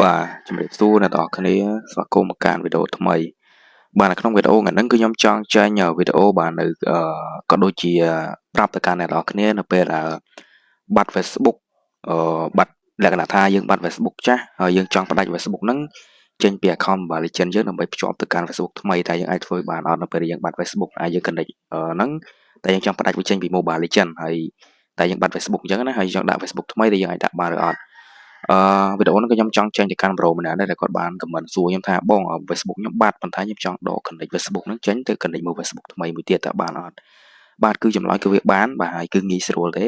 បាទជំរាបសួរអ្នកនរគ្នាស្វាគមន៍មកកាន់វីដេអូថ្មី បាទនៅក្នុងវីដេអូថ្ងៃនេះគឺខ្ញុំចង់ចែងវីដេអូបាទនៅក៏ដូចជាប្រាប់ទៅកាន់អ្នកនរគ្នានៅពេលដែលបាត់ Facebook អឺបាត់លក្ខណៈថាយើងបាត់ Facebook ចាស់ហើយយើងចង់ផ្ដាច់ Facebook ហ្នឹងចេញពី account Mobile Legends យើងដើម្បីភ្ជាប់ទៅកាន់ Facebook ថ្មីតែយើងអាចធ្វើបានអត់នៅពេលយើងបាត់ Facebook អាចយើង connect ហ្នឹងតែយើងចង់ផ្ដាច់វាចេញពី Mobile Legends ហើយតែយើងបាត់ Facebook អញ្ចឹងណាហើយយើងដាក់ Facebook ថ្មីដែលយើងអាចដាក់បានឬអត់ អឺវីដេអូហ្នឹងក៏ខ្ញុំចង់ចែងទៅកាន់ប្រូម្នាក់ដែរដែលគាត់បានខមមិនសួរខ្ញុំថាបង Facebook ខ្ញុំបាត់ប៉ុន្តែខ្ញុំចង់ដក connect Facebook ហ្នឹងចេញទៅ connect មក Facebook ថ្មីមួយទៀតតើបានអត់បាទគឺចម្លើយគឺវាបានបាទហើយគឺងាយស្រួលទេ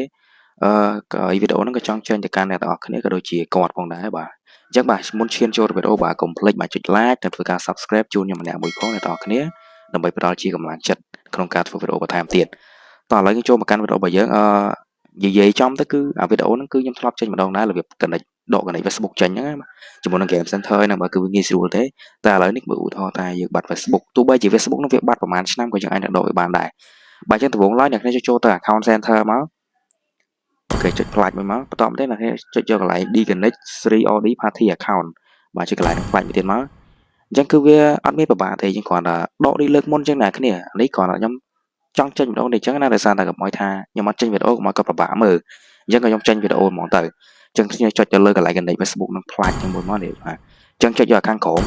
អឺក៏វីដេអូហ្នឹងក៏ចង់ចែងទៅកាន់អ្នកទាំងអស់គ្នាក៏ដូចជាគាត់ផងដែរបាទអញ្ចឹងបាទមុនឈានចូលវីដេអូបាទកុំភ្លេចបាទចុច like និងធ្វើការ subscribe ជូនខ្ញុំម្នាក់មួយផងអ្នកទាំងអស់គ្នាដើម្បីផ្ដល់ជាកម្លាំងចិត្តក្នុងការធ្វើវីដេអូបន្ថែមទៀតតោះឥឡូវយើងចូលមកកាន់វីដេអូរបស់យើងអឺនិយាយចំទៅគឺអាវីដេអូហ្នឹងគឺខ្ញុំធ្លាប់ចេញម្ដងដែររបៀប connect ដក connect Facebook ចេញហ្នឹងជាមួយនឹង Game Center ហ្នឹងបើគឺវាងាយស្រួលទេតែឥឡូវនេះបើឧទាហរណ៍ថាយើងបាត់ Facebook ទោះបីជា Facebook ហ្នឹងវាបាត់ប្រហែលឆ្នាំក៏យើងអាចដកវាបានដែរបើអញ្ចឹងដំបូងឡើយអ្នកគ្នាចូលទៅ account center មកអូខេចុចផ្លាច់មួយមកបន្តមកទេអ្នកគ្នាចុចយកកន្លែង disconnect 3od party account បាទចុចកន្លែងហ្នឹងផ្លាច់មួយទៀតមកអញ្ចឹងគឺវាអត់មានពិបាកទេយើងគ្រាន់តែដកនេះលើកមុនអញ្ចឹងអ្នកគ្នានេះគ្រាន់តែខ្ញុំចង់ចេញវីដេអូនេះអញ្ចឹងណាដោយសារតែកុំឲ្យថាខ្ញុំអត់ចេញវីដេអូកុំឲ្យគាត់ពិបាកមើលអញ្ចឹងក៏ខ្ញុំចេញវីដេអូហ្មងទៅអញ្ចឹងខ្ញុំចុចទៅលើកន្លែង connect Facebook នឹងផ្លាច់ជាមួយមកនេះបាទអញ្ចឹងចុចយកខាងក្រោម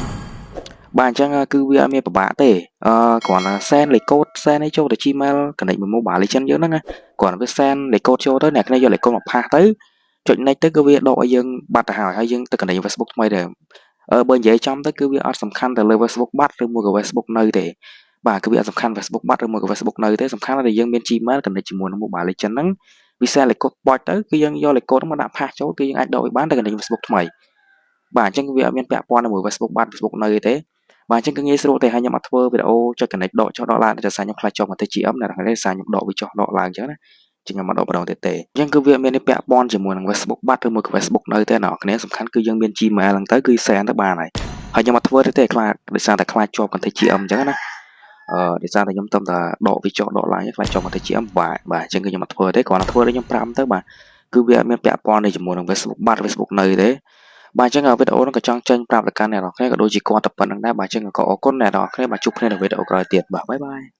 បាទអញ្ចឹងគឺវាអត់មានពិបាកទេអឺគ្រាន់តែ send លេខកូដ send ឲ្យចូលទៅ Gmail connect មួយ Mobile Legend យើងហ្នឹងគ្រាន់តែវា send លេខកូដចូលទៅអ្នកគ្នាយកលេខកូដមកផាសទៅចុច next ទៅគឺវាដកឲ្យយើងបាត់ទៅហើយហើយយើងទៅ connect Facebook ថ្មីដែរអឺបើនិយាយចំទៅគឺវាអត់សំខាន់ទៅលើ Facebook បាត់ឬមួយក៏ Facebook នៅទេបាទគឺវាអត់សំខាន់ Facebook បាត់ឬមួយក៏ Facebook នៅទេសំខាន់តែយើងមាន Gmail connect ជាមួយនឹង Mobile Legend ហ្នឹង វា send លេខកូដបោចទៅគឺយើងយកលេខកូដហ្នឹងមកដាក់ផាសចូលគឺយើងអាចដកវាបានទៅ connect Facebook ថ្មីបាទអញ្ចឹងវាអត់មានពាក់ព័ន្ធជាមួយ Facebook បាត់ Facebook នៅទេបាទអញ្ចឹងគឺងាយស្រួលទេហើយខ្ញុំអត់ធ្វើវីដេអូចុច connect ដកចុះដកឡើងតែសារខ្ញុំខ្លាចចុះមកទៅ GM ណាហើយសារខ្ញុំដកវាចុះដកឡើងអញ្ចឹងណាជាងខ្ញុំមកដកម្ដងទៀតទេអញ្ចឹងគឺវាមានពាក់ព័ន្ធជាមួយនឹង Facebook បាត់ឬមួយក៏ Facebook នៅទេអ្នកនរសំខាន់គឺយើងមាន Gmail ហ្នឹងទៅគឺ send ទៅបានហើយហើយខ្ញុំអត់ធ្វើទេទេខ្លាចដោយសារតែខ្លាចជាប់ contact GM អញ្ចឹងណា អឺដោយសារតែខ្ញុំទំតែដកវាចុះដកឡើងខ្លាចជាប់ contact GM បាទបាទអញ្ចឹងគឺខ្ញុំអត់ធ្វើទេគ្រាន់តែធ្វើឲ្យខ្ញុំប្រាំទៅបាទគឺវាអត់មានពាក់ព័ន្ធជាមួយនឹង Facebook បាត់ Facebook នៅទេបាទអញ្ចឹងវីដេអូនេះក៏ចង់ចេញប្រាប់ទៅកាន់អ្នកនរគ្នាក៏ដូចជាគាត់ទៅប៉ុណ្្នឹងដែរបាទអញ្ចឹងក៏អរគុណអ្នកនរគ្នាបាទជួបគ្នានៅវីដេអូក្រោយទៀតបាទបាយបាយ